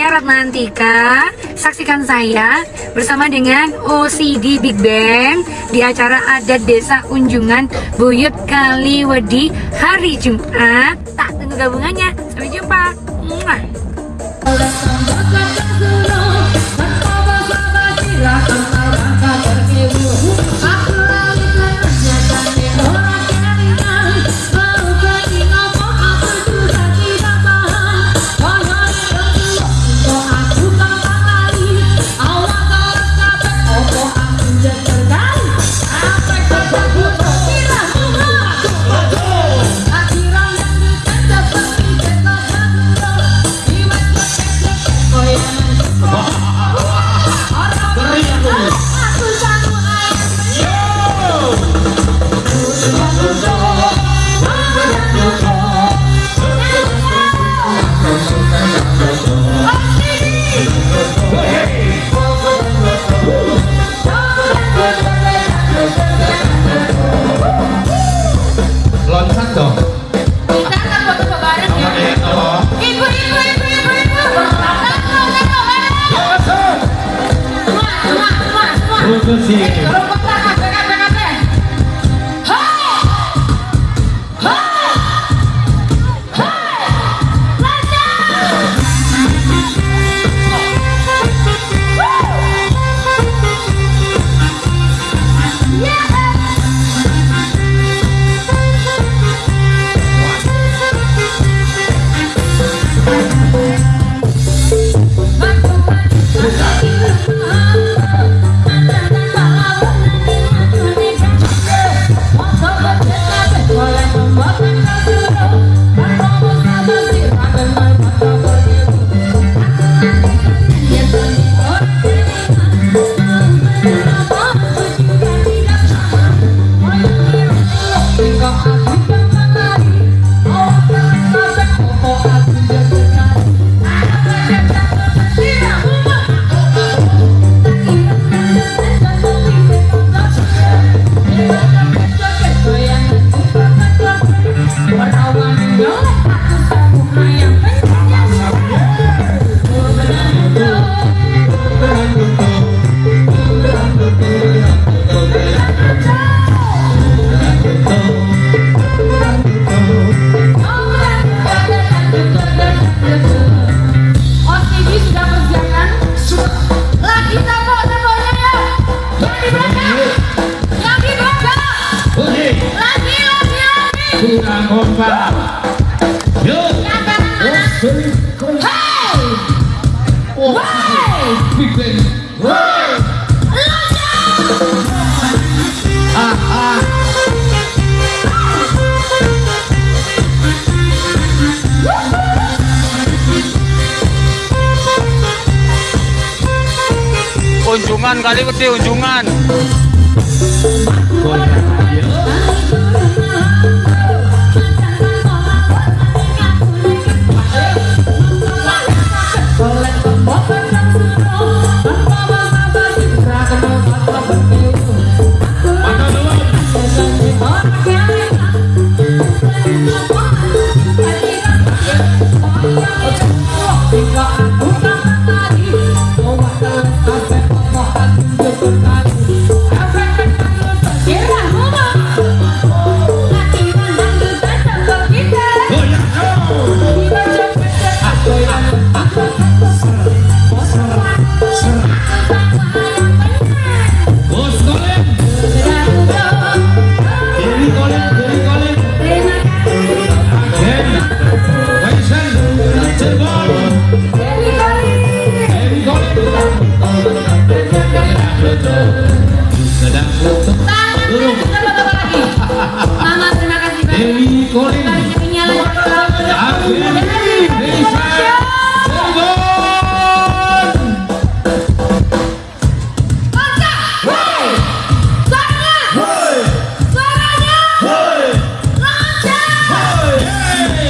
Ratmantika. Saksikan saya bersama dengan OCD Big Bang Di acara adat desa Unjungan Buyut Kaliwedi Hari Jumat. Tak tunggu gabungannya. Sampai jumpa. Mwah. Ah Unjungan kali wedi unjungan.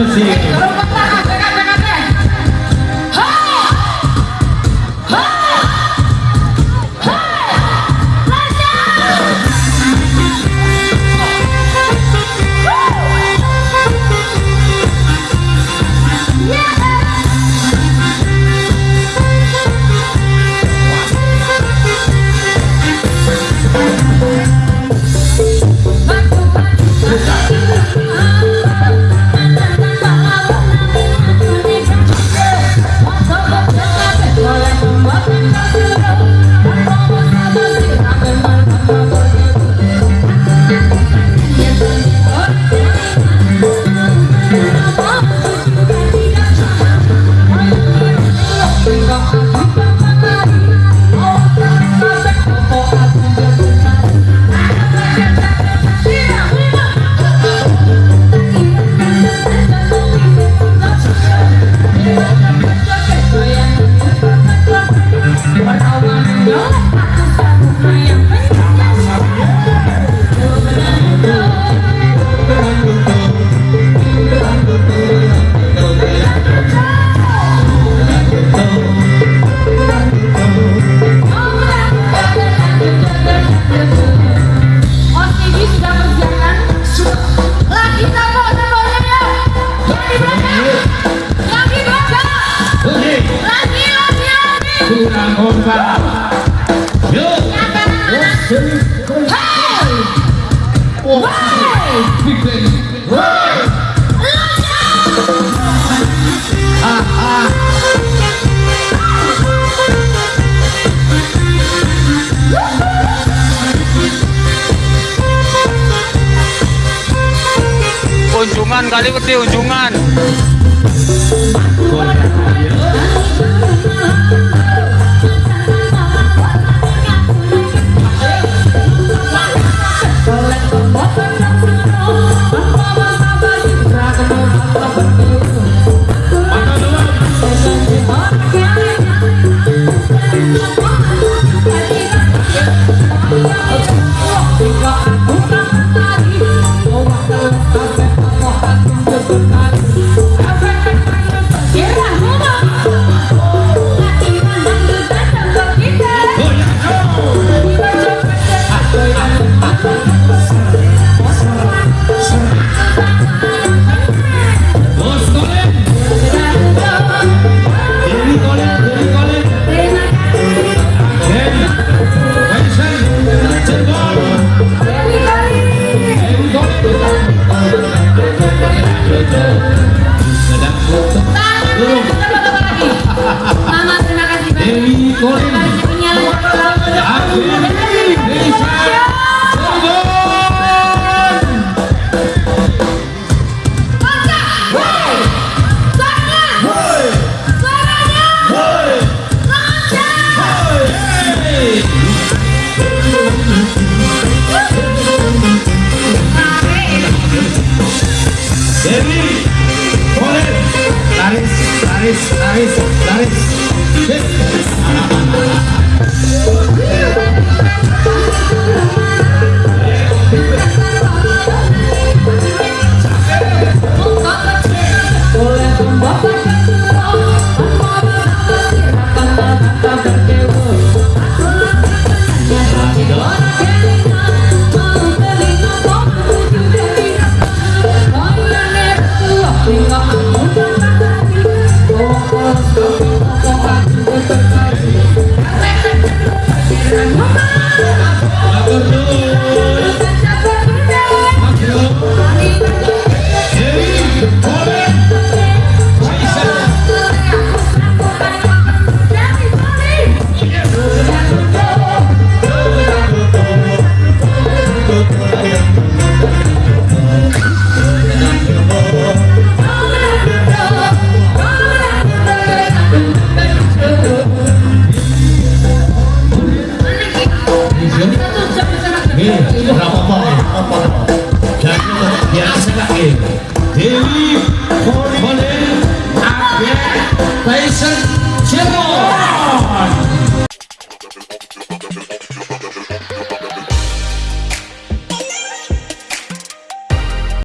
Brasilzinho. Unjungan kali wedi unjungan. 爱逸